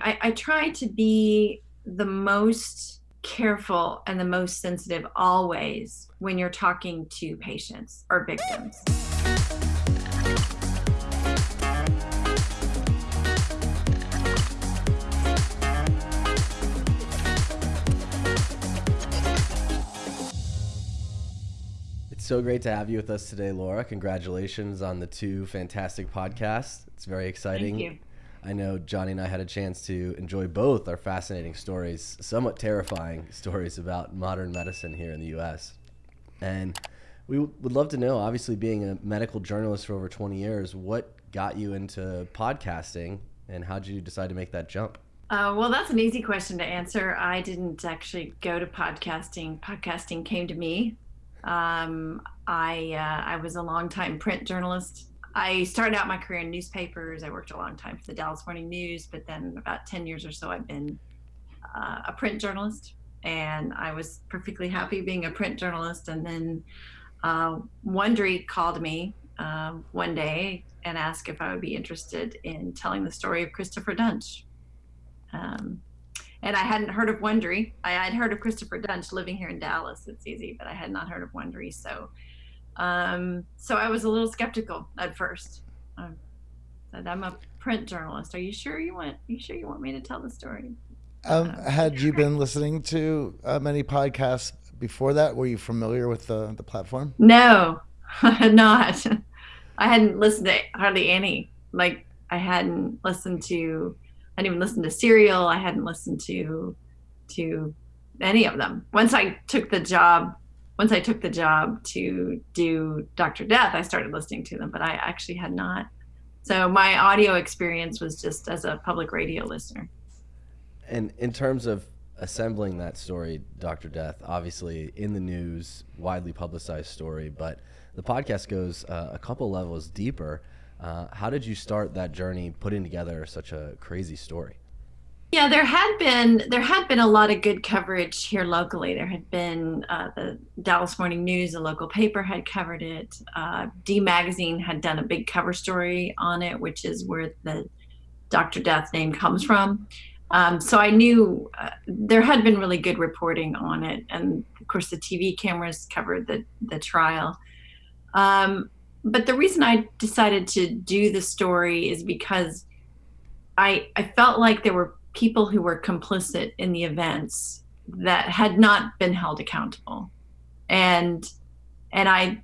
I, I try to be the most careful and the most sensitive always when you're talking to patients or victims. It's so great to have you with us today, Laura. Congratulations on the two fantastic podcasts. It's very exciting. I know Johnny and I had a chance to enjoy both our fascinating stories, somewhat terrifying stories about modern medicine here in the US. And we would love to know, obviously, being a medical journalist for over 20 years, what got you into podcasting and how did you decide to make that jump? Uh, well, that's an easy question to answer. I didn't actually go to podcasting. Podcasting came to me. Um, I uh, I was a longtime print journalist I started out my career in newspapers. I worked a long time for the Dallas Morning News, but then about 10 years or so, I've been uh, a print journalist. And I was perfectly happy being a print journalist. And then uh, Wondery called me uh, one day and asked if I would be interested in telling the story of Christopher Duntsch. Um, and I hadn't heard of Wondery. I had heard of Christopher Duntsch living here in Dallas. It's easy, but I had not heard of Wondery. So um, so I was a little skeptical at first. I said, "I'm a print journalist. Are you sure you want? Are you sure you want me to tell the story?" Um, uh, had you been listening to uh, many podcasts before that? Were you familiar with the the platform? No, I had not. I hadn't listened to hardly any. Like I hadn't listened to. I didn't even listen to Serial. I hadn't listened to to any of them. Once I took the job once I took the job to do Dr. Death, I started listening to them, but I actually had not. So my audio experience was just as a public radio listener. And in terms of assembling that story, Dr. Death, obviously in the news, widely publicized story, but the podcast goes uh, a couple levels deeper. Uh, how did you start that journey putting together such a crazy story? Yeah, there had been there had been a lot of good coverage here locally. There had been uh, the Dallas Morning News, a local paper, had covered it. Uh, D Magazine had done a big cover story on it, which is where the Dr. Death name comes from. Um, so I knew uh, there had been really good reporting on it, and of course the TV cameras covered the the trial. Um, but the reason I decided to do the story is because I I felt like there were people who were complicit in the events that had not been held accountable. And and i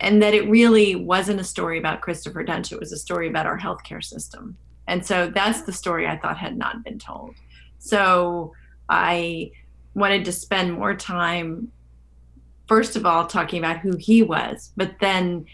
and that it really wasn't a story about christopher duntsch it was a story about our healthcare system. And so that's the story i thought had not been told. So i wanted to spend more time first of all talking about who he was but then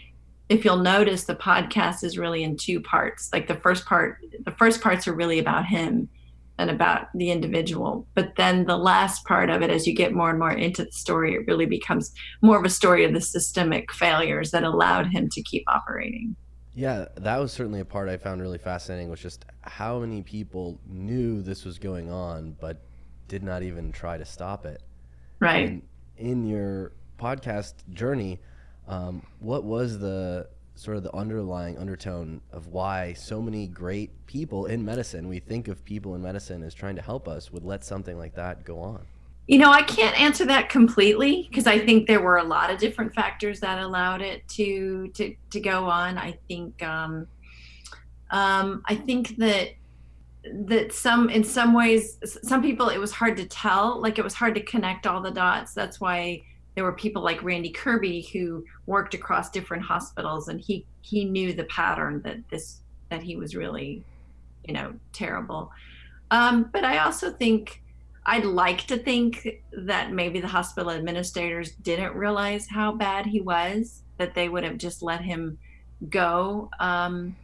if you'll notice the podcast is really in two parts. Like the first part the first parts are really about him and about the individual. But then the last part of it, as you get more and more into the story, it really becomes more of a story of the systemic failures that allowed him to keep operating. Yeah, that was certainly a part I found really fascinating was just how many people knew this was going on but did not even try to stop it. Right. And in your podcast journey, um, what was the sort of the underlying undertone of why so many great people in medicine, we think of people in medicine as trying to help us, would let something like that go on? You know, I can't answer that completely because I think there were a lot of different factors that allowed it to to to go on. I think um, um, I think that that some in some ways some people it was hard to tell like it was hard to connect all the dots that's why there were people like Randy Kirby who worked across different hospitals and he he knew the pattern that this that he was really you know terrible. Um, but I also think I'd like to think that maybe the hospital administrators didn't realize how bad he was that they would have just let him go. Um,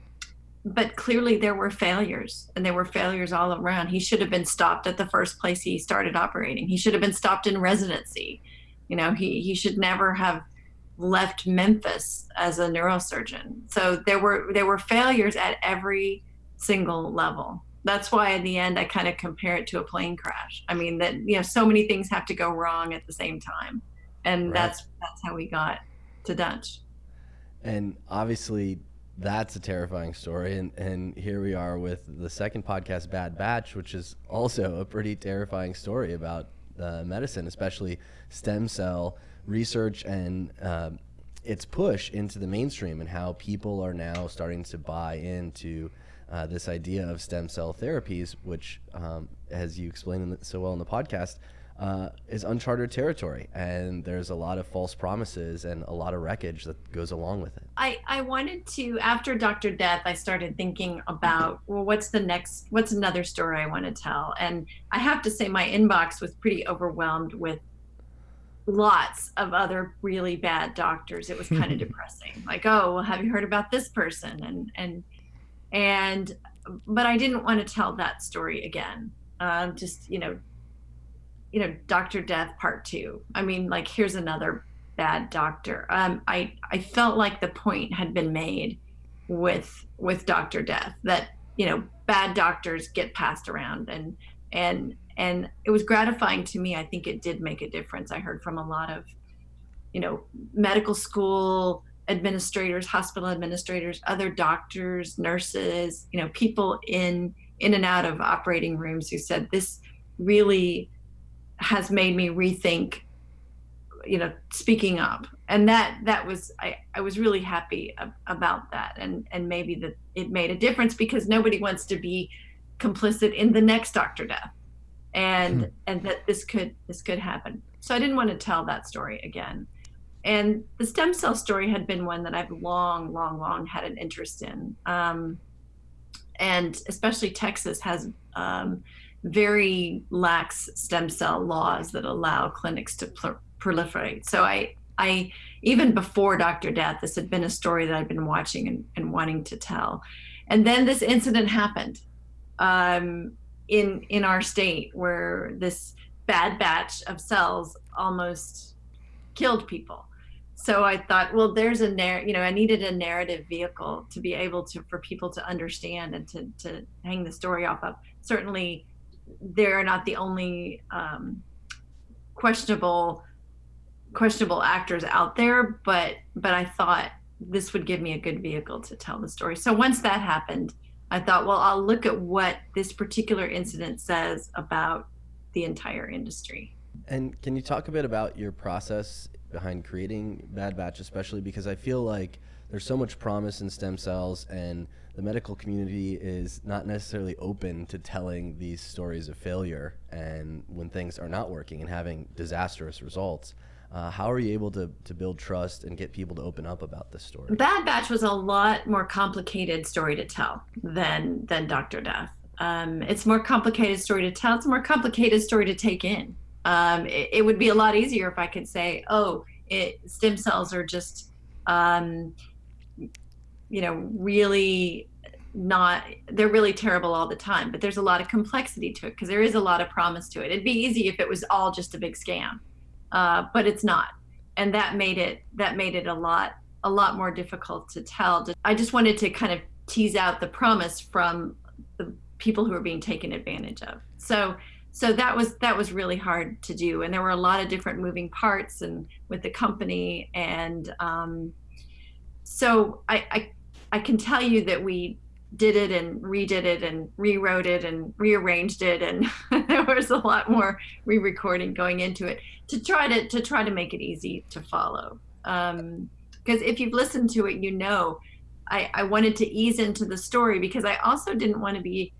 but clearly there were failures and there were failures all around. He should have been stopped at the first place he started operating. He should have been stopped in residency you know, he, he should never have left Memphis as a neurosurgeon. So there were there were failures at every single level. That's why in the end I kind of compare it to a plane crash. I mean that you know so many things have to go wrong at the same time. And right. that's that's how we got to Duntsch. And obviously That's a terrifying story. And, and here we are with the second podcast, Bad Batch, which is also a pretty terrifying story about medicine, especially stem cell research and uh, its push into the mainstream and how people are now starting to buy into uh, this idea of stem cell therapies, which, um, as you explained so well in the podcast, uh, is uncharted territory, and there's a lot of false promises and a lot of wreckage that goes along with it. I, I wanted to after Dr. Death, I started thinking about well, what's the next, what's another story I want to tell, and I have to say my inbox was pretty overwhelmed with lots of other really bad doctors. It was kind of depressing. Like, oh, well, have you heard about this person? And and and but I didn't want to tell that story again. Um, just you know, you know, Doctor Death Part Two. I mean, like here's another bad doctor. Um, I I felt like the point had been made with with Doctor Death that you know bad doctors get passed around and and and it was gratifying to me. I think it did make a difference. I heard from a lot of you know medical school administrators, hospital administrators, other doctors, nurses, you know, people in in and out of operating rooms who said this really has made me rethink you know speaking up. And that that was i i was really happy ab- about that. And and maybe that it made a difference because nobody wants to be complicit in the next dr death. And hmm. and that this could this could happen. So i didn't want to tell that story again. And the stem cell story had been one that I've long, long, long had an interest in. Um, and especially Texas has um, very lax stem cell laws that allow clinics to proliferate. So I, I even before Dr. Death, this had been a story that I've been watching and, and wanting to tell. And then this incident happened um, in in our state where this bad batch of cells almost killed people so I thought, well, there's a narr, you know, I needed a narrative vehicle to be able to for people to understand and to to hang the story off of. Certainly, they're not the only um, questionable questionable actors out there, but but I thought this would give me a good vehicle to tell the story. So once that happened, I thought, well, I'll look at what this particular incident says about the entire industry. And can you talk a bit about your process behind creating Bad Batch, especially because I feel like there's so much promise in stem cells, and the medical community is not necessarily open to telling these stories of failure and when things are not working and having disastrous results. Uh, how are you able to, to build trust and get people to open up about this story? Bad Batch was a lot more complicated story to tell than than Doctor Death. Um, it's more complicated story to tell. It's a more complicated story to take in um, it, it, would be a lot easier if I could say, oh, it, stem cells are just, um, you know, really not, they're really terrible all the time. But there's a lot of complexity to it because there is a lot of promise to it. It'd be easy if it was all just a big scam, uh, but it's not. And that made it, that made it a lot, a lot more difficult to tell. I just wanted to kind of tease out the promise from the people who are being taken advantage of. So so that was that was really hard to do and there were a lot of different moving parts and with the company and um, so I, I i can tell you that we did it and redid it and rewrote it and rearranged it and there was a lot more re-recording going into it to try to to try to make it easy to follow. Because um, if you've listened to it you know I, I wanted to ease into the story because i also didn't want to be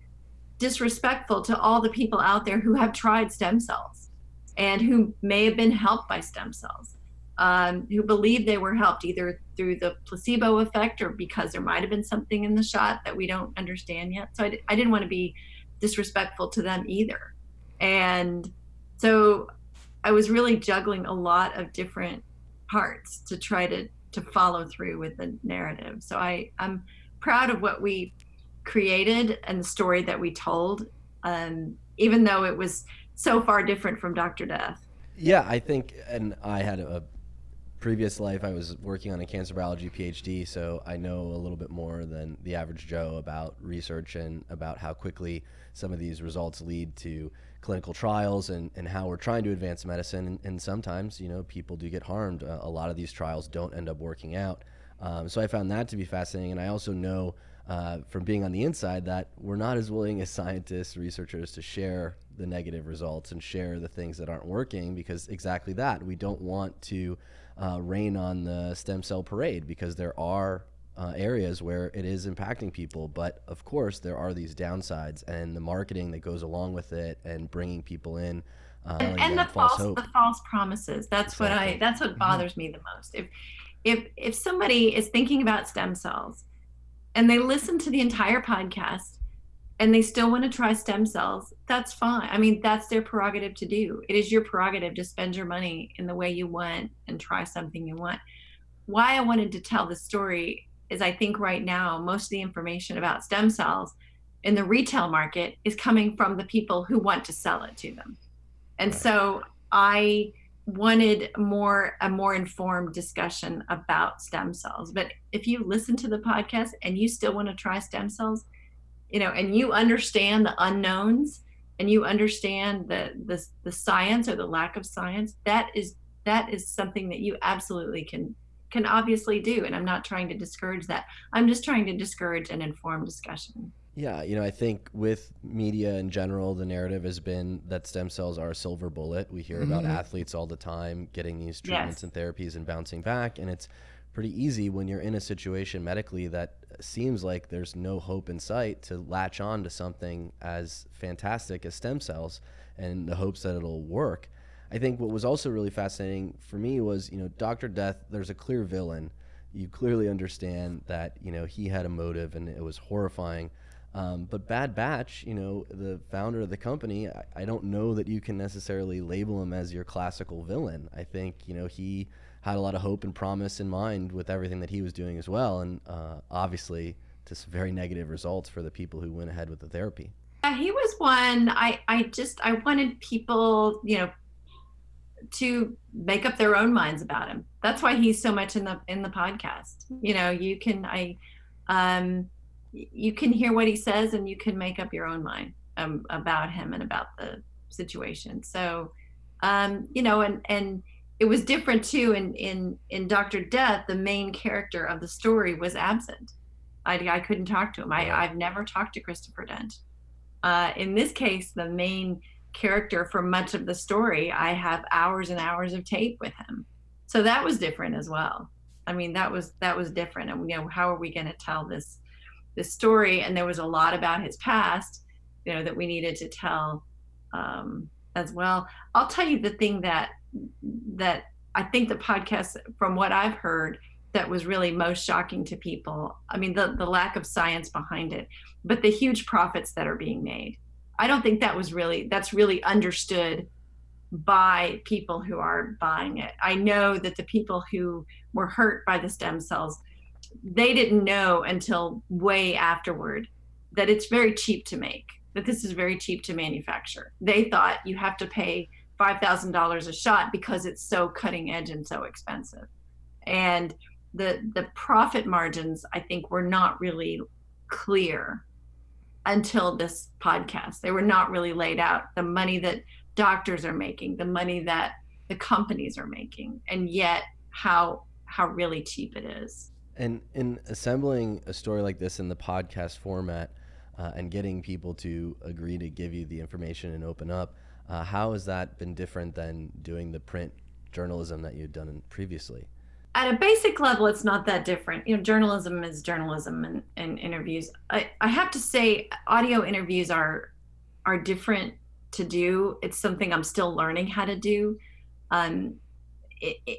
disrespectful to all the people out there who have tried stem cells and who may have been helped by stem cells, um, who believe they were helped either through the placebo effect or because there might have been something in the shot that we don't understand yet. So I, I didn't want to be disrespectful to them either. And so I was really juggling a lot of different parts to try to to follow through with the narrative. So I I'm proud of what we created and the story that we told, um, even though it was so far different from Dr. Death. Yeah, I think, and I had a previous life, I was working on a cancer biology PhD, so I know a little bit more than the average Joe about research and about how quickly some of these results lead to clinical trials and, and how we're trying to advance medicine. And, and sometimes, you know, people do get harmed. Uh, a lot of these trials don't end up working out. Um, so I found that to be fascinating, and I also know uh, from being on the inside that we're not as willing as scientists, researchers to share the negative results and share the things that aren't working because exactly that we don't want to uh, rain on the stem cell parade because there are uh, areas where it is impacting people. But of course, there are these downsides and the marketing that goes along with it and bringing people in. Uh, and, and the false, false the false promises. That's exactly. what I. That's what mm-hmm. bothers mm-hmm. me the most. If if if somebody is thinking about stem cells, and they listen to the entire podcast, and they still want to try stem cells, that's fine. I mean, that's their prerogative to do. It is your prerogative to spend your money in the way you want and try something you want. Why I wanted to tell the story is I think right now most of the information about stem cells in the retail market is coming from the people who want to sell it to them. And so I wanted more a more informed discussion about stem cells. But if you listen to the podcast and you still want to try stem cells, you know, and you understand the unknowns and you understand the the the science or the lack of science, that is that is something that you absolutely can can obviously do. And I'm not trying to discourage that. I'm just trying to discourage an informed discussion. Yeah, you know, I think with media in general, the narrative has been that stem cells are a silver bullet. We hear about mm-hmm. athletes all the time getting these treatments yes. and therapies and bouncing back. And it's pretty easy when you're in a situation medically that seems like there's no hope in sight to latch on to something as fantastic as stem cells and the hopes that it'll work. I think what was also really fascinating for me was, you know, Dr. Death, there's a clear villain. You clearly understand that, you know, he had a motive and it was horrifying. Um, but Bad Batch, you know, the founder of the company, I, I, don't know that you can necessarily label him as your classical villain. I think, you know, he had a lot of hope and promise in mind with everything that he was doing as well. And uh, obviously, just very negative results for the people who went ahead with the therapy. Yeah, he was one. I, I just, I wanted people, you know, to make up their own minds about him. That's why he's so much in the in the podcast. You know, you can I um you can hear what he says and you can make up your own mind um, about him and about the situation. So um you know and and it was different too in in in Dr. Death the main character of the story was absent. I I couldn't talk to him. I I've never talked to Christopher Duntsch. Uh, in this case, the main character for much of the story, I have hours and hours of tape with him. So that was different as well. I mean, that was that was different. And you know, how are we going to tell this this story? And there was a lot about his past, you know, that we needed to tell um, as well. I'll tell you the thing that that I think the podcast, from what I've heard, that was really most shocking to people. I mean, the the lack of science behind it, but the huge profits that are being made. I don't think that was really that's really understood by people who are buying it. I know that the people who were hurt by the stem cells, they didn't know until way afterward that it's very cheap to make, that this is very cheap to manufacture. They thought you have to pay $5,000 a shot because it's so cutting edge and so expensive. And the the profit margins I think were not really clear until this podcast. They were not really laid out. The money that doctors are making, the money that the companies are making, and yet how how really cheap it is. And in assembling a story like this in the podcast format uh, and getting people to agree to give you the information and open up, uh, how has that been different than doing the print journalism that you'd done previously? at a basic level, it's not that different. You know, journalism is journalism and, and interviews. I, I have to say, audio interviews are are different to do. It's something I'm still learning how to do. Um,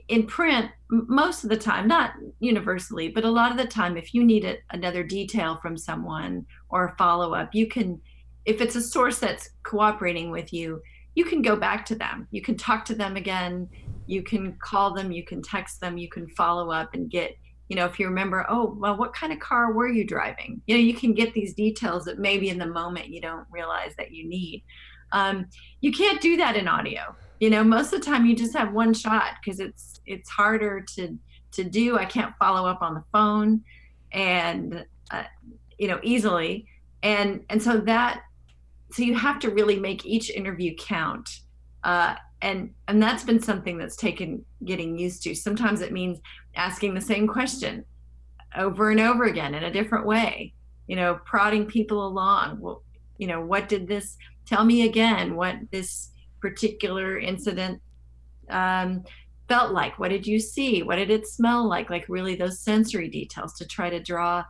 in print, most of the time, not universally, but a lot of the time, if you need another detail from someone or a follow up, you can, if it's a source that's cooperating with you, you can go back to them. You can talk to them again you can call them, you can text them, you can follow up and get, you know, if you remember, oh, well, what kind of car were you driving? You know, you can get these details that maybe in the moment you don't realize that you need. Um, you can't do that in audio. You know, most of the time you just have one shot because it's it's harder to to do. I can't follow up on the phone, and uh, you know easily, and and so that so you have to really make each interview count. Uh, and and that's been something that's taken getting used to sometimes it means asking the same question over and over again in a different way. You know, prodding people along. Well, you know, what did this tell me again? What this particular incident um, felt like? What did you see? What did it smell like? Like really those sensory details to try to draw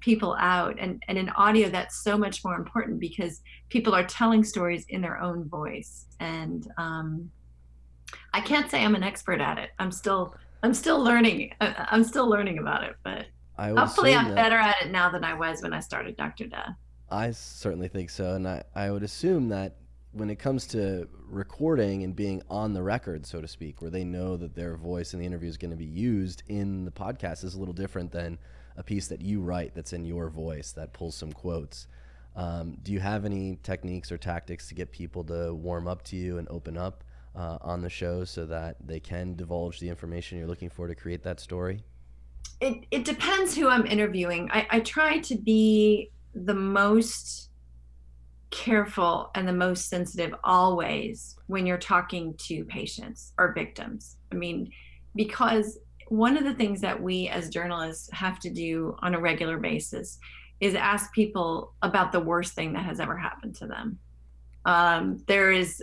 people out and, and in audio that's so much more important because people are telling stories in their own voice. And um, i can't say i'm an expert at it. I'm still i'm still learning i'm still learning about it but hopefully i'm better at it now than i was when i started dr death i certainly think so and i, I would assume that when it comes to recording and being on the record so to speak where they know that their voice in the interview is going to be used in the podcast is a little different than a piece that you write that's in your voice that pulls some quotes. Um, do you have any techniques or tactics to get people to warm up to you and open up uh, on the show so that they can divulge the information you're looking for to create that story? It, it depends who I'm interviewing. I, I try to be the most careful and the most sensitive always when you're talking to patients or victims. I mean, because one of the things that we as journalists have to do on a regular basis is ask people about the worst thing that has ever happened to them. Um, there is,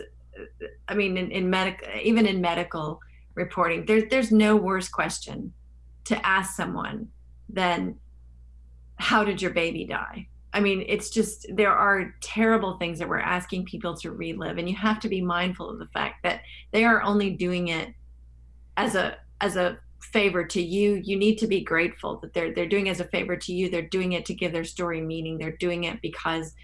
I mean, in, in medical, even in medical reporting, there's there's no worse question to ask someone than how did your baby die? I mean, it's just there are terrible things that we're asking people to relive, and you have to be mindful of the fact that they are only doing it as a as a favor to you you need to be grateful that they're they're doing as a favor to you. They're doing it to give their story meaning. They're doing it because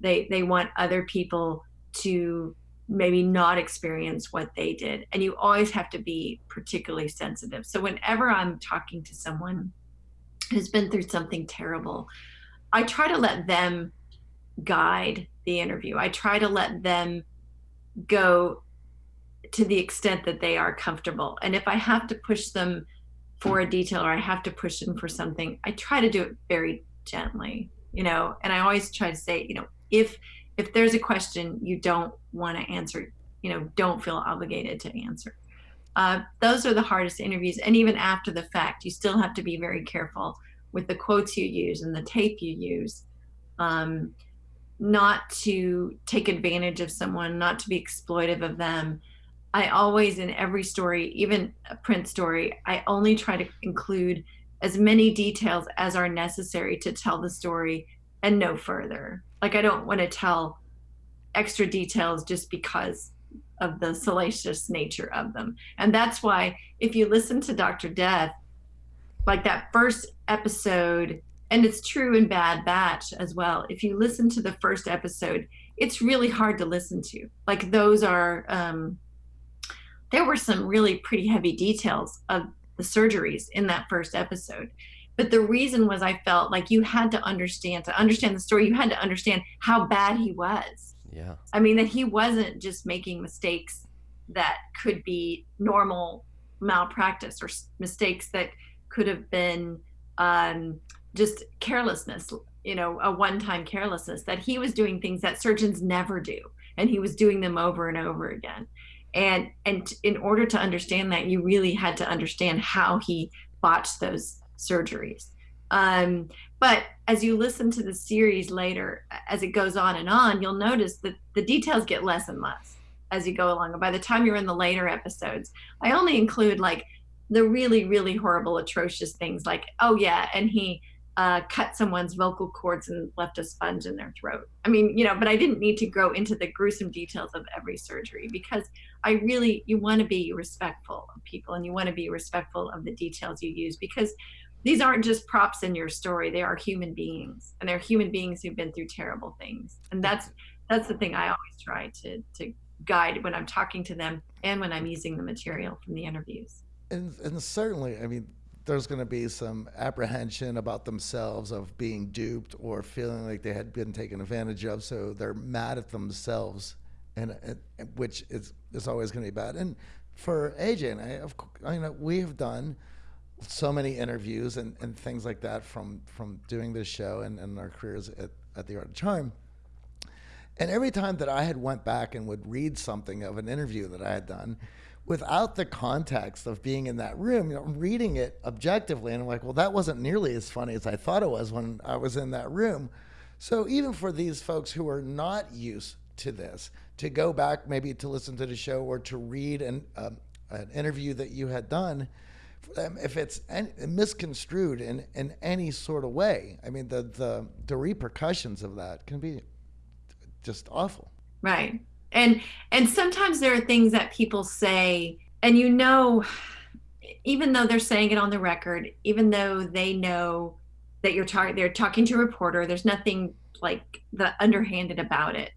they they want other people to maybe not experience what they did. And you always have to be particularly sensitive. So whenever i'm talking to someone who's been through something terrible i try to let them guide the interview. I try to let them go to the extent that they are comfortable. And if I have to push them for a detail or I have to push them for something, I try to do it very gently, you know, and I always try to say, you know, if if there's a question you don't want to answer, you know, don't feel obligated to answer. Uh, those are the hardest interviews. And even after the fact, you still have to be very careful with the quotes you use and the tape you use. Um, not to take advantage of someone, not to be exploitive of them, I always, in every story, even a print story, I only try to include as many details as are necessary to tell the story and no further. Like, I don't want to tell extra details just because of the salacious nature of them. And that's why, if you listen to Dr. Death, like that first episode, and it's true in Bad Batch as well, if you listen to the first episode, it's really hard to listen to. Like, those are, um, there were some really pretty heavy details of the surgeries in that first episode. But the reason was I felt like you had to understand, to understand the story, you had to understand how bad he was. Yeah. I mean, that he wasn't just making mistakes that could be normal malpractice or mistakes that could have been um, just carelessness, you know, a one time carelessness, that he was doing things that surgeons never do. And he was doing them over and over again and and in order to understand that you really had to understand how he botched those surgeries. Um, but as you listen to the series later as it goes on and on you'll notice that the details get less and less as you go along. And by the time you're in the later episodes i only include like the really really horrible atrocious things like oh yeah and he uh, cut someone's vocal cords and left a sponge in their throat. I mean, you know, but I didn't need to go into the gruesome details of every surgery because I really, you want to be respectful of people and you want to be respectful of the details you use because these aren't just props in your story. They are human beings and they're human beings who've been through terrible things. And that's, that's the thing I always try to, to guide when I'm talking to them and when I'm using the material from the interviews. And, and certainly, I mean, there's going to be some apprehension about themselves of being duped or feeling like they had been taken advantage of. So they're mad at themselves, and, and which is is always going to be bad. And for AJ and I, of I know we have done so many interviews and, and things like that from from doing this show and, and our careers at, at the Art of Charm. And every time that I had went back and would read something of an interview that I had done, without the context of being in that room, you know, I'm reading it objectively, and I'm like, well, that wasn't nearly as funny as I thought it was when I was in that room. So even for these folks who are not used to this, to go back maybe to listen to the show or to read an, um, an interview that you had done, if it's misconstrued in, in any sort of way, I mean, the, the, the repercussions of that can be just awful. Right. And, and sometimes there are things that people say, and you know, even though they're saying it on the record, even though they know that you're talking they're talking to a reporter there's nothing like the underhanded about it.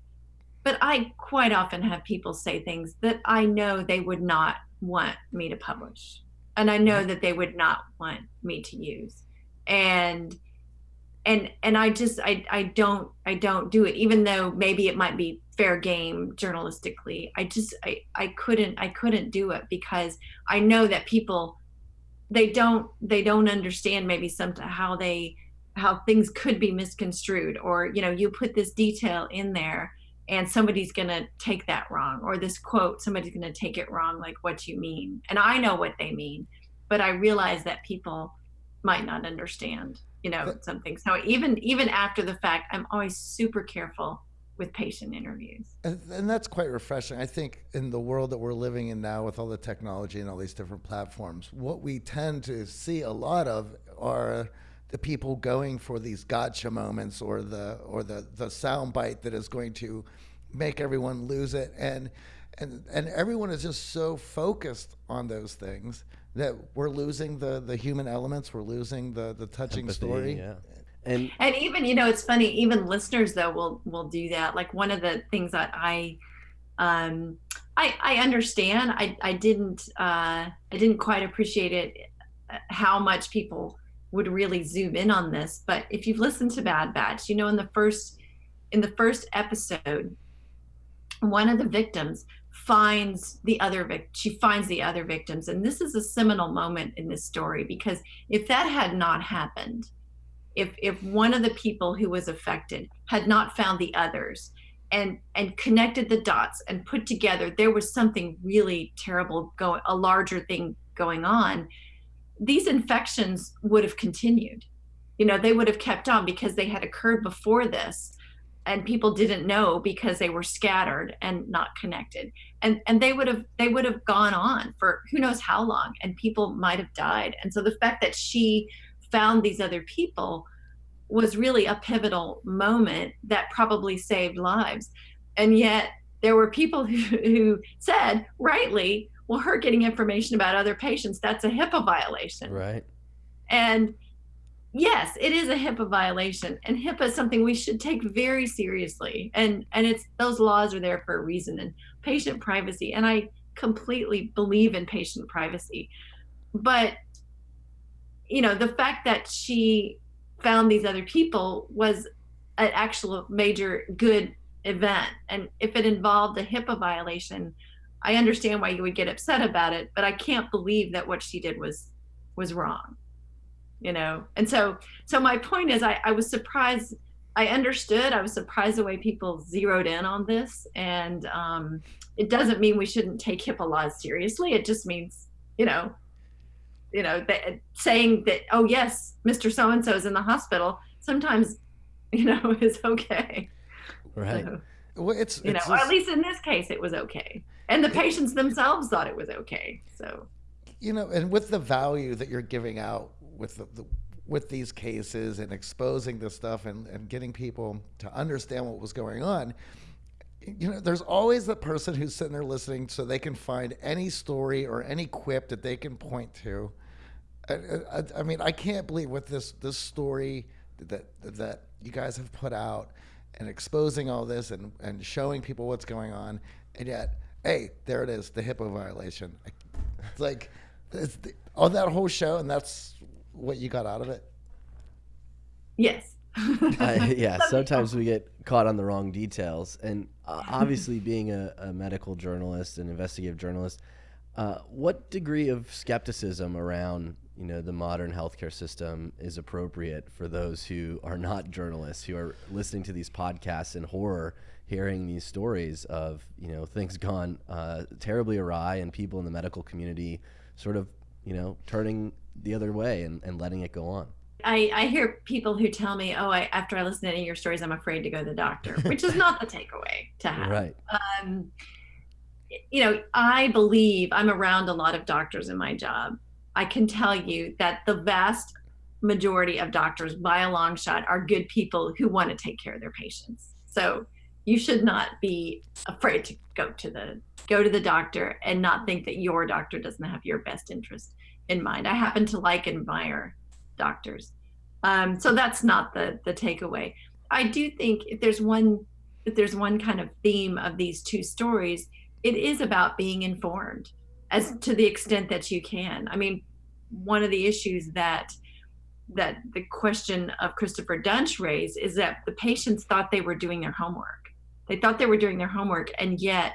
But i quite often have people say things that i know they would not want me to publish and i know that they would not want me to use. And and and i just i i don't i don't do it even though maybe it might be fair game journalistically. I just i i couldn't i couldn't do it because i know that people they don't they don't understand maybe some how they how things could be misconstrued or you know you put this detail in there and somebody's going to take that wrong or this quote somebody's going to take it wrong like what you mean? And i know what they mean but i realize that people might not understand you know something so even even after the fact i'm always super careful with patient interviews. And, and, that's quite refreshing. I think in the world that we're living in now with all the technology and all these different platforms, what we tend to see a lot of are the people going for these gotcha moments or the or the the sound bite that is going to make everyone lose it and and and everyone is just so focused on those things that we're losing the the human elements we're losing the the touching Empathy, story. yeah. And and even you know it's funny even listeners though will will do that. Like one of the things that i um i i understand i i didn't uh i didn't quite appreciate it uh, how much people would really zoom in on this but if you've listened to bad batch you know in the first in the first episode one of the victims finds the other vic she finds the other victims. And this is a seminal moment in this story because if that had not happened if if one of the people who was affected had not found the others and and connected the dots and put together there was something really terrible going a larger thing going on these infections would have continued. You know they would have kept on because they had occurred before this and people didn't know because they were scattered and not connected and and they would have they would have gone on for who knows how long and people might have died and so the fact that she found these other people was really a pivotal moment that probably saved lives. And yet there were people who, who said, rightly, well, her getting information about other patients, that's a HIPAA violation. Right. And yes, it is a HIPAA violation. And HIPAA is something we should take very seriously. And and it's those laws are there for a reason and patient privacy. And I completely believe in patient privacy. But you know the fact that she found these other people was an actual major good event and if it involved a hipaa violation i understand why you would get upset about it but i can't believe that what she did was was wrong you know and so so my point is i, I was surprised i understood i was surprised the way people zeroed in on this and um, it doesn't mean we shouldn't take hipaa laws seriously it just means you know you know, that, saying that, oh yes, Mr. So and so is in the hospital, sometimes, you know, is okay. Right. So, well, it's you it's know, at least in this case, it was okay, and the patients themselves thought it was okay. So, you know, and with the value that you're giving out with the, the with these cases and exposing this stuff and, and getting people to understand what was going on, you know, there's always the person who's sitting there listening so they can find any story or any quip that they can point to I, I, I, mean, I can't believe with this this story that that you guys have put out and exposing all this and and showing people what's going on, and yet, hey, there it is, the HIPAA violation. It's like it's the, on that whole show, and that's what you got out of it. Yes. uh, yeah, sometimes we get caught on the wrong details, and uh, obviously, being a, a medical journalist and investigative journalist. Uh, what degree of skepticism around you know the modern healthcare system is appropriate for those who are not journalists who are listening to these podcasts in horror hearing these stories of you know things gone uh, terribly awry and people in the medical community sort of you know turning the other way and, and letting it go on I, I hear people who tell me, "Oh, I, after I listen to any of your stories, I'm afraid to go to the doctor," which is not the takeaway to have. Right. Um, you know, I believe I'm around a lot of doctors in my job. I can tell you that the vast majority of doctors, by a long shot, are good people who want to take care of their patients. So you should not be afraid to go to the go to the doctor and not think that your doctor doesn't have your best interest in mind. I happen to like admire doctors. Um, so that's not the the takeaway. I do think if there's one if there's one kind of theme of these two stories, it is about being informed as to the extent that you can. I mean, one of the issues that that the question of Christopher Duntsch raised is that the patients thought they were doing their homework. They thought they were doing their homework, and yet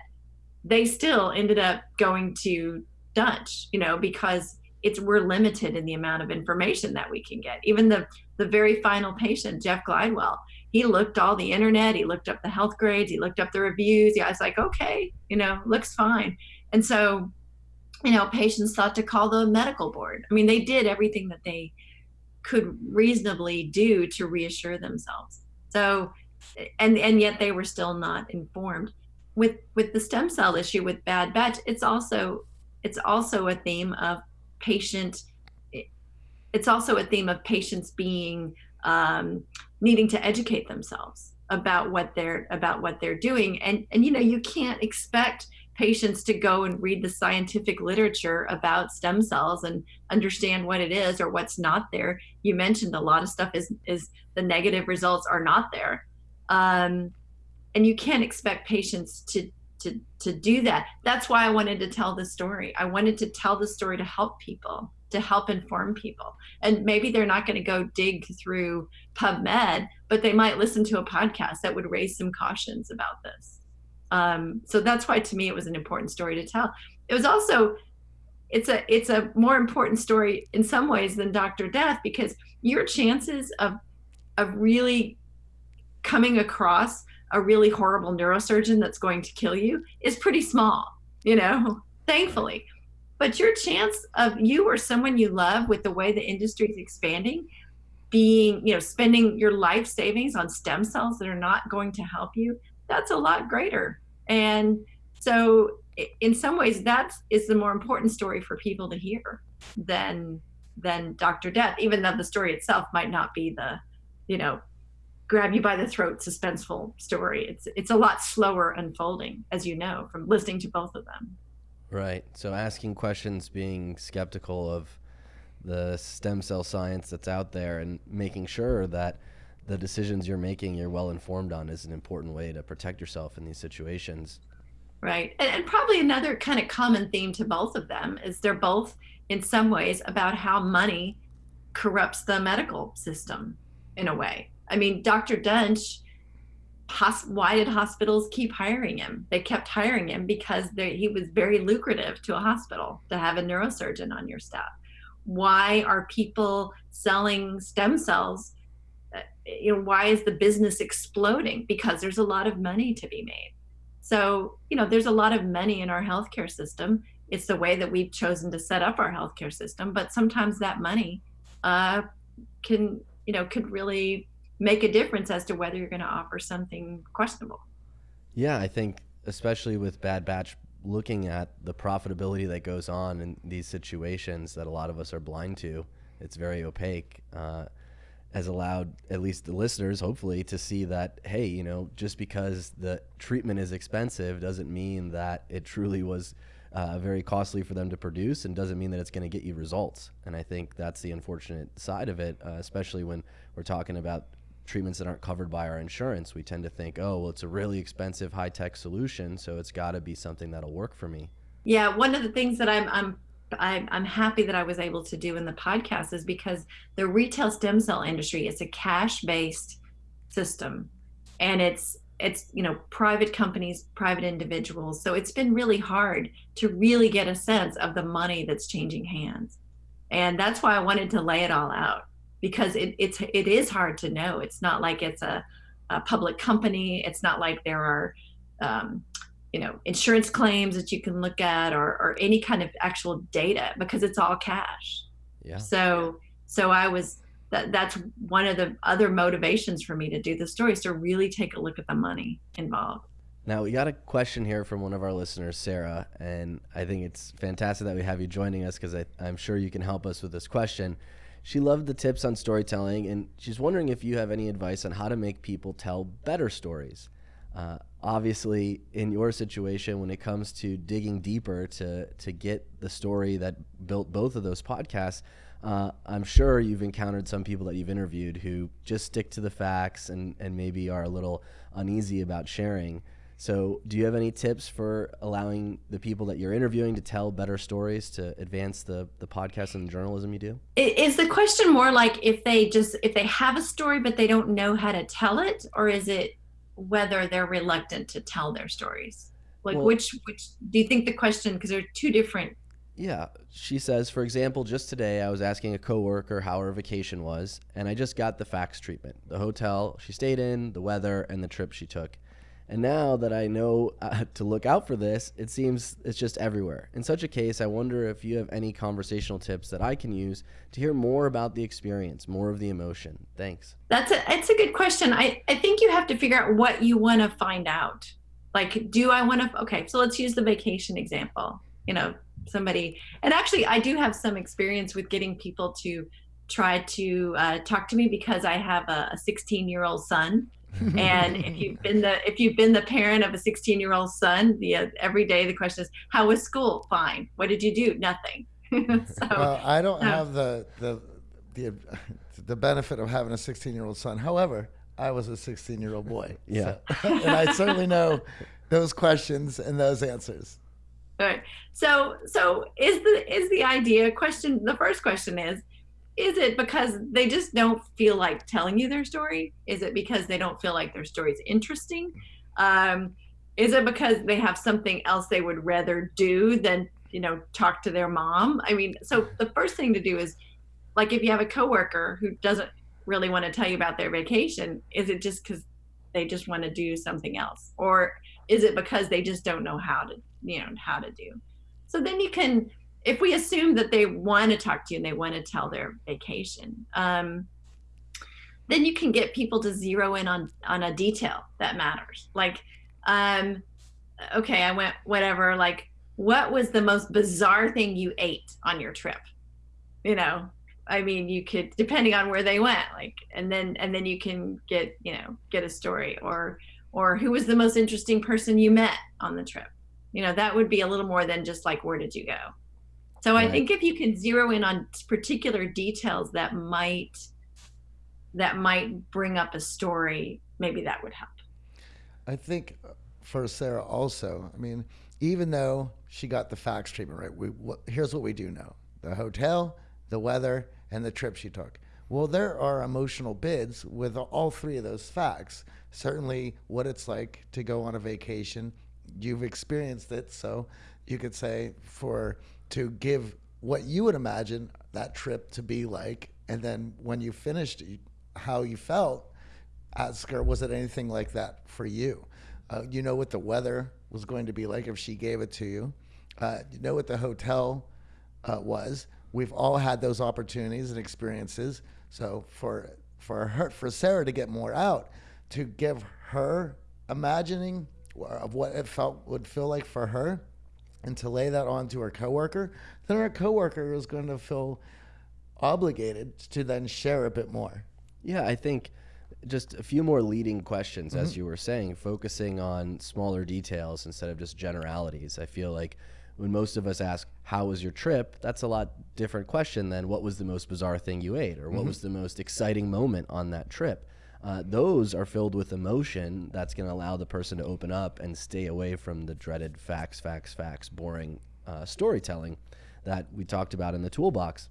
they still ended up going to Duntsch, you know, because it's we're limited in the amount of information that we can get. Even the the very final patient, Jeff Glidewell, he looked all the internet, he looked up the health grades, he looked up the reviews. Yeah, I was like, okay, you know, looks fine. And so, you know, patients thought to call the medical board. I mean, they did everything that they could reasonably do to reassure themselves. So, and and yet they were still not informed. With with the stem cell issue with bad batch, it's also it's also a theme of patient it's also a theme of patients being um, needing to educate themselves about what they're about what they're doing. And and you know you can't expect patients to go and read the scientific literature about stem cells and understand what it is or what's not there. You mentioned a lot of stuff is is the negative results are not there. Um, and you can't expect patients to to to do that. That's why i wanted to tell the story. I wanted to tell the story to help people to help inform people. And maybe they're not going to go dig through pubmed but they might listen to a podcast that would raise some cautions about this. Um, so that's why to me it was an important story to tell. It was also it's a it's a more important story in some ways than dr death because your chances of of really coming across a really horrible neurosurgeon that's going to kill you is pretty small, you know, thankfully. But your chance of you or someone you love with the way the industry is expanding, being, you know, spending your life savings on stem cells that are not going to help you, that's a lot greater. And so in some ways that is the more important story for people to hear than than Dr. Death, even though the story itself might not be the, you know, grab you by the throat suspenseful story. It's it's a lot slower unfolding, as you know, from listening to both of them. Right. So asking questions, being skeptical of the stem cell science that's out there and making sure that the decisions you're making you're well informed on is an important way to protect yourself in these situations. Right. And, and probably another kind of common theme to both of them is they're both in some ways about how money corrupts the medical system in a way. I mean, Dr. Duntsch, why did hospitals keep hiring him? They kept hiring him because he was very lucrative to a hospital to have a neurosurgeon on your staff. Why are people selling stem cells? Uh, you know, why is the business exploding? Because there's a lot of money to be made. So, you know, there's a lot of money in our healthcare system. It's the way that we've chosen to set up our healthcare system, but sometimes that money uh, can, you know, could really make a difference as to whether you're going to offer something questionable. Yeah, I think especially with Bad Batch, looking at the profitability that goes on in these situations that a lot of us are blind to, it's very opaque. Uh, has allowed at least the listeners, hopefully, to see that hey, you know, just because the treatment is expensive doesn't mean that it truly was uh, very costly for them to produce and doesn't mean that it's going to get you results. And I think that's the unfortunate side of it, uh, especially when we're talking about treatments that aren't covered by our insurance, we tend to think, oh, well, it's a really expensive high tech solution, so it's got to be something that'll work for me. Yeah, one of the things that I'm I'm I'm happy that I was able to do in the podcast is because the retail stem cell industry is a cash based system, and it's it's you know private companies private individuals so it's been really hard to really get a sense of the money that's changing hands and that's why I wanted to lay it all out because it, it's it is hard to know. It's not like it's a, a public company. It's not like there are um, you know insurance claims that you can look at or, or any kind of actual data because it's all cash. Yeah. So so I was that that's one of the other motivations for me to do the story is to really take a look at the money involved. Now we got a question here from one of our listeners, Sarah, and I think it's fantastic that we have you joining us because I'm sure you can help us with this question. She loved the tips on storytelling, and she's wondering if you have any advice on how to make people tell better stories. Uh, obviously, in your situation, when it comes to digging deeper to to get the story that built both of those podcasts, uh, I'm sure you've encountered some people that you've interviewed who just stick to the facts and and maybe are a little uneasy about sharing. So, do you have any tips for allowing the people that you're interviewing to tell better stories to advance the the podcast and the journalism you do? Is the question more like if they just if they have a story but they don't know how to tell it, or is it whether they're reluctant to tell their stories? Like well, which which do you think the question because they're two different yeah, she says, for example, just today I was asking a coworker how her vacation was, and I just got the facts treatment the hotel she stayed in, the weather, and the trip she took. And now that I know uh, to look out for this, it seems it's just everywhere. In such a case, I wonder if you have any conversational tips that I can use to hear more about the experience, more of the emotion. Thanks. That's a it's a good question. I, I think you have to figure out what you want to find out. Like, do I want to okay, so let's use the vacation example. You know, somebody and actually I do have some experience with getting people to try to uh, talk to me because I have a 16 year old son and if you've been the if you've been the parent of a 16 year old son the uh, every day the question is how was school? Fine. What did you do? Nothing. So, well i don't have the the the the benefit of having a 16 year old son. However i was a 16 year old boy. Yeah. So, and i certainly know those questions and those answers. All right. So so is the is the idea question the first question is is it because they just don't feel like telling you their story? Is it because they don't feel like their story is interesting? Um, is it because they have something else they would rather do than you know talk to their mom? I mean, so the first thing to do is like if you have a coworker who doesn't really want to tell you about their vacation, is it just because they just want to do something else, or is it because they just don't know how to you know how to do? So then you can if we assume that they want to talk to you and they want to tell their vacation, um, then you can get people to zero in on on a detail that matters. Like, um, okay, I went whatever. Like, what was the most bizarre thing you ate on your trip? You know, I mean, you could depending on where they went. Like, and then and then you can get you know get a story or or who was the most interesting person you met on the trip. You know, that would be a little more than just like where did you go. So right. I think if you can zero in on particular details that might that might bring up a story, maybe that would help. I think uh, for Sarah also, I mean, even though she got the facts treatment right, we what, here's what we do know: the hotel, the weather, and the trip she took. Well, there are emotional bids with all three of those facts. Certainly, what it's like to go on a vacation. You've experienced it, so you could say for to give what you would imagine that trip to be like, and then when you finished, how you felt. Ask her, was it anything like that for you? Uh, you know what the weather was going to be like if she gave it to you. Uh, you know what the hotel uh, was. We've all had those opportunities and experiences. So for for her, for Sarah to get more out, to give her imagining of what it felt would feel like for her, and to lay that on to our coworker, then our coworker is going to feel obligated to then share a bit more. Yeah, I think just a few more leading questions, mm-hmm. as you were saying, focusing on smaller details instead of just generalities. I feel like when most of us ask, How was your trip? that's a lot different question than what was the most bizarre thing you ate or what mm-hmm. was the most exciting moment on that trip uh, those are filled with emotion that's going to allow the person to open up and stay away from the dreaded facts, facts, facts, boring uh, storytelling that we talked about in the toolbox.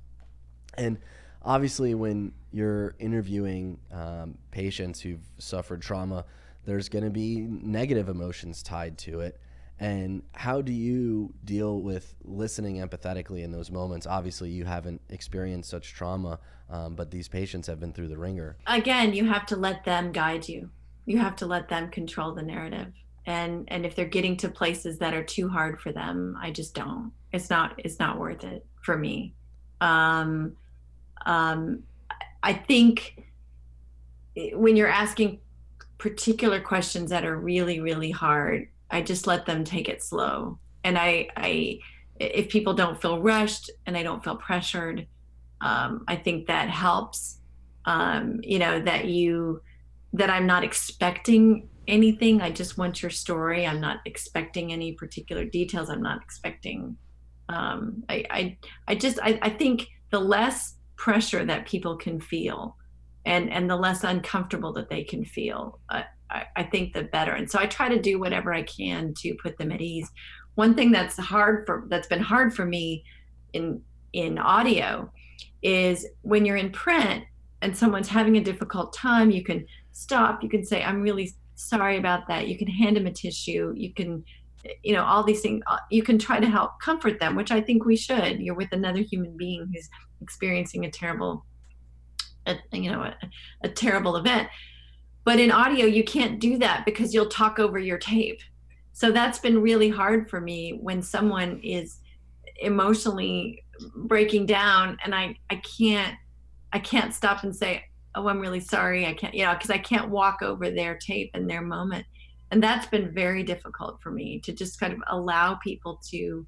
And obviously, when you're interviewing um, patients who've suffered trauma, there's going to be negative emotions tied to it. And how do you deal with listening empathetically in those moments? Obviously, you haven't experienced such trauma, um, but these patients have been through the wringer. Again, you have to let them guide you. You have to let them control the narrative. And and if they're getting to places that are too hard for them, I just don't. It's not it's not worth it for me. Um, um, I think when you're asking particular questions that are really really hard i just let them take it slow. And i i if people don't feel rushed and they don't feel pressured um, i think that helps um, you know that you that i'm not expecting anything. I just want your story. I'm not expecting any particular details. I'm not expecting um, I, I i just I, I think the less pressure that people can feel and and the less uncomfortable that they can feel uh, I, I think the better. And so i try to do whatever i can to put them at ease. One thing that's hard for that's been hard for me in in audio is when you're in print and someone's having a difficult time you can stop you can say i'm really sorry about that. You can hand them a tissue you can you know all these things uh, you can try to help comfort them which i think we should. You're with another human being who's experiencing a terrible a, you know a, a terrible event but in audio you can't do that because you'll talk over your tape. So that's been really hard for me when someone is emotionally breaking down and i i can't i can't stop and say oh i'm really sorry. I can't you know because i can't walk over their tape and their moment. And that's been very difficult for me to just kind of allow people to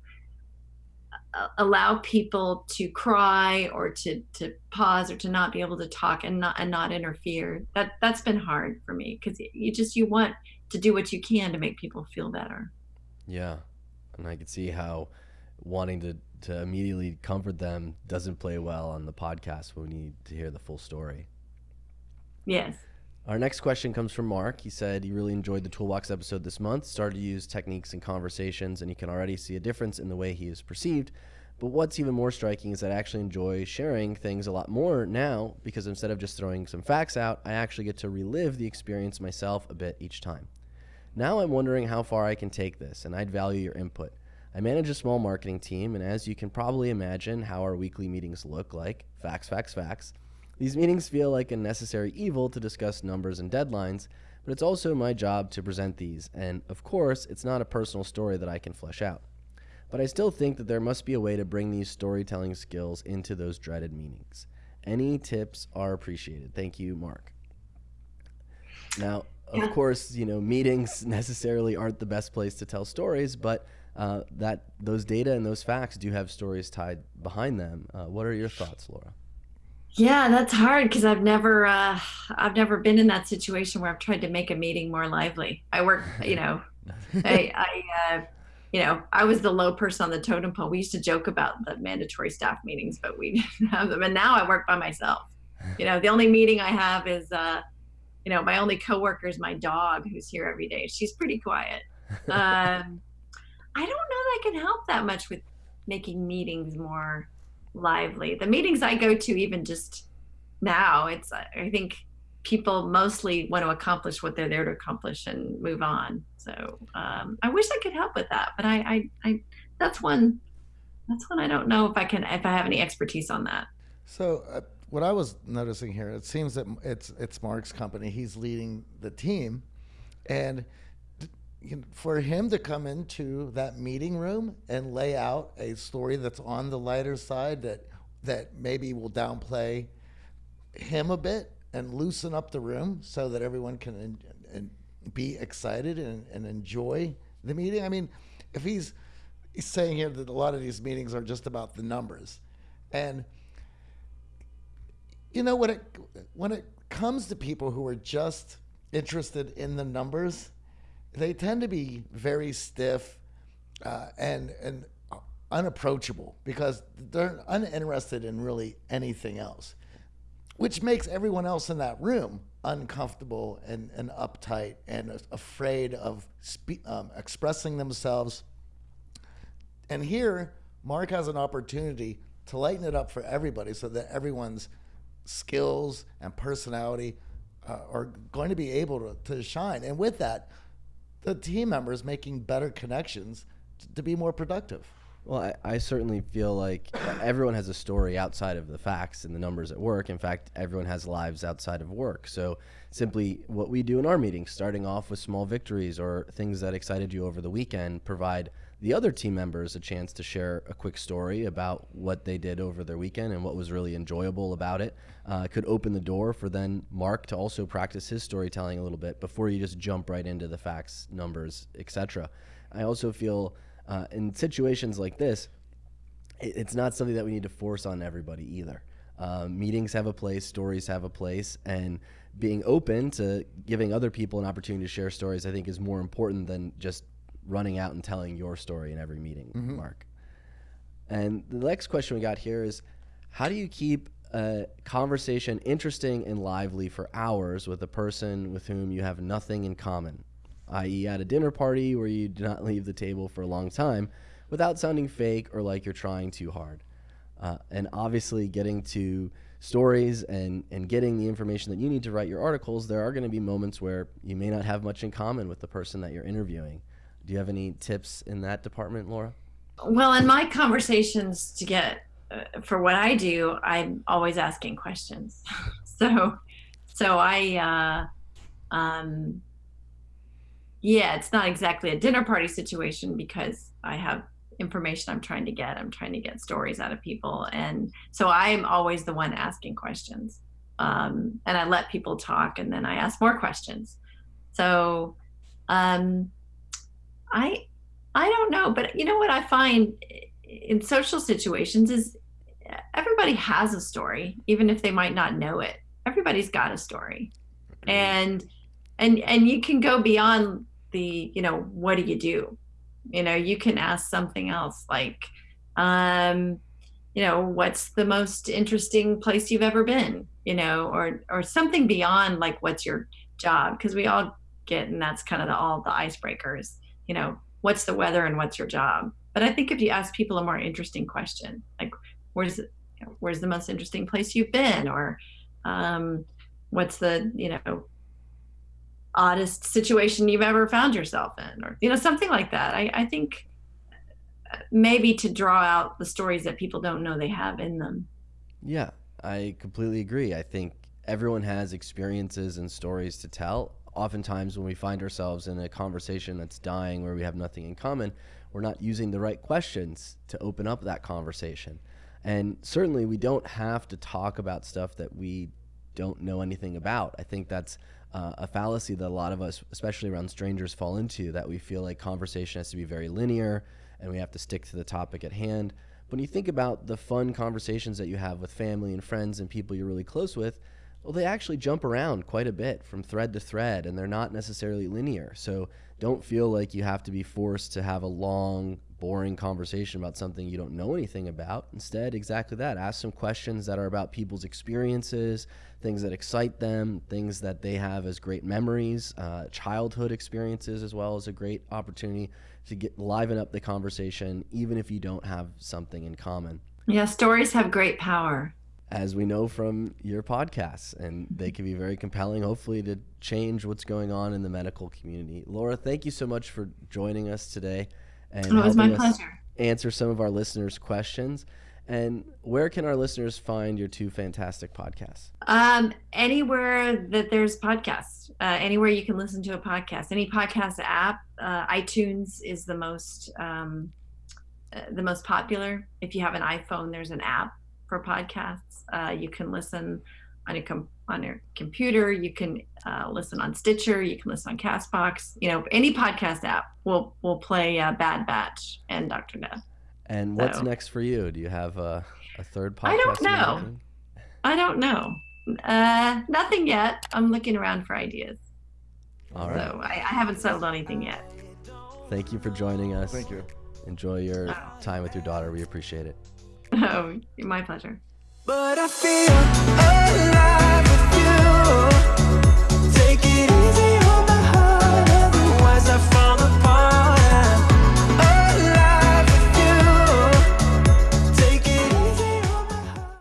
allow people to cry or to to pause or to not be able to talk and not and not interfere. That that's been hard for me because you just you want to do what you can to make people feel better. Yeah and i can see how wanting to to immediately comfort them doesn't play well on the podcast when we need to hear the full story. Yes our next question comes from Mark. He said he really enjoyed the Toolbox episode this month, started to use techniques and conversations, and he can already see a difference in the way he is perceived. But what's even more striking is that I actually enjoy sharing things a lot more now because instead of just throwing some facts out, I actually get to relive the experience myself a bit each time. Now I'm wondering how far I can take this, and I'd value your input. I manage a small marketing team, and as you can probably imagine how our weekly meetings look like facts, facts, facts these meetings feel like a necessary evil to discuss numbers and deadlines, but it's also my job to present these, and of course, it's not a personal story that I can flesh out. But I still think that there must be a way to bring these storytelling skills into those dreaded meetings. Any tips are appreciated. Thank you, Mark. Now, of yeah. course, you know, meetings necessarily aren't the best place to tell stories, but uh, that those data and those facts do have stories tied behind them. Uh, what are your thoughts, Laura? Yeah, that's hard because I've never uh, I've never been in that situation where I've tried to make a meeting more lively. I work, you know, I, I uh, you know, I was the low person on the totem pole. We used to joke about the mandatory staff meetings, but we didn't have them. And now I work by myself. You know, the only meeting I have is, uh, you know, my only coworker is my dog, who's here every day. She's pretty quiet. Um, I don't know that I can help that much with making meetings more lively. The meetings I go to, even just now, it's I think people mostly want to accomplish what they're there to accomplish and move on. So um, I wish I could help with that, but I, I, I, that's one, that's one I don't know if I can, if I have any expertise on that. So uh, what I was noticing here, it seems that it's it's Mark's company. He's leading the team, and for him to come into that meeting room and lay out a story that's on the lighter side that that maybe will downplay him a bit and loosen up the room so that everyone can in, in, be excited and, and enjoy the meeting. I mean, if he's he's saying here that a lot of these meetings are just about the numbers, and you know when it when it comes to people who are just interested in the numbers they tend to be very stiff uh, and and unapproachable because they're uninterested in really anything else, which makes everyone else in that room uncomfortable and, and uptight and afraid of spe- um, expressing themselves. And here, Mark has an opportunity to lighten it up for everybody so that everyone's skills and personality uh, are going to be able to, to shine. And with that, the team members making better connections t- to be more productive. Well, I, I certainly feel like everyone has a story outside of the facts and the numbers at work. In fact, everyone has lives outside of work. So, simply what we do in our meetings, starting off with small victories or things that excited you over the weekend, provide the other team members a chance to share a quick story about what they did over their weekend and what was really enjoyable about it. Uh, could open the door for then Mark to also practice his storytelling a little bit before you just jump right into the facts, numbers, etc. I also feel uh, in situations like this, it, it's not something that we need to force on everybody either. Um, meetings have a place, stories have a place, and being open to giving other people an opportunity to share stories, I think, is more important than just running out and telling your story in every meeting, Mark. And the next question we got here is how do you keep a conversation interesting and lively for hours with a person with whom you have nothing in common, i.e., at a dinner party where you do not leave the table for a long time without sounding fake or like you're trying too hard? Uh, and obviously, getting to stories and, and getting the information that you need to write your articles, there are going to be moments where you may not have much in common with the person that you're interviewing. Do you have any tips in that department, Laura? Well, in my conversations to get uh, for what I do, I'm always asking questions. so, so I, uh, um, yeah, it's not exactly a dinner party situation because I have information I'm trying to get. I'm trying to get stories out of people, and so I'm always the one asking questions. Um, and I let people talk, and then I ask more questions. So, um, I I don't know, but you know what I find in social situations is everybody has a story, even if they might not know it. Everybody's got a story, and and and you can go beyond the you know what do you do? You know, you can ask something else like, um, you know, what's the most interesting place you've ever been? You know, or or something beyond like what's your job? Because we all get, and that's kind of the, all the icebreakers. You know, what's the weather and what's your job? But I think if you ask people a more interesting question, like where's where's the most interesting place you've been, or um, what's the you know oddest situation you've ever found yourself in, or you know something like that. I, I think maybe to draw out the stories that people don't know they have in them. Yeah, I completely agree. I think everyone has experiences and stories to tell. Oftentimes, when we find ourselves in a conversation that's dying where we have nothing in common, we're not using the right questions to open up that conversation. And certainly, we don't have to talk about stuff that we don't know anything about. I think that's uh, a fallacy that a lot of us, especially around strangers, fall into that we feel like conversation has to be very linear and we have to stick to the topic at hand. But when you think about the fun conversations that you have with family and friends and people you're really close with, well, they actually jump around quite a bit from thread to thread and they're not necessarily linear. So don't feel like you have to be forced to have a long, boring conversation about something you don't know anything about. Instead, exactly that. Ask some questions that are about people's experiences, things that excite them, things that they have as great memories, uh, childhood experiences, as well as a great opportunity to get liven up the conversation, even if you don't have something in common. Yeah, stories have great power. As we know from your podcasts, and they can be very compelling, hopefully, to change what's going on in the medical community. Laura, thank you so much for joining us today and Oh, it was my pleasure. answer some of our listeners' questions. And where can our listeners find your two fantastic podcasts? Um, anywhere that there's podcasts, uh, anywhere you can listen to a podcast, any podcast app, uh, iTunes is the most um, uh, the most popular. If you have an iPhone, there's an app for podcasts. Uh, you can listen on your com- on your computer. You can uh, listen on Stitcher. You can listen on Castbox. You know, any podcast app will will play uh, Bad Batch and Doctor Death. And what's So- next for you? Do you have a, a third podcast? I don't know. making? I don't know. Uh, nothing yet. I'm looking around for ideas. All right. So I, I haven't settled on anything yet. Thank you for joining us. Thank you. Enjoy your Oh. time with your daughter. We appreciate it. Oh, my pleasure. But I feel alive